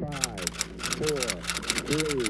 Five, four, three,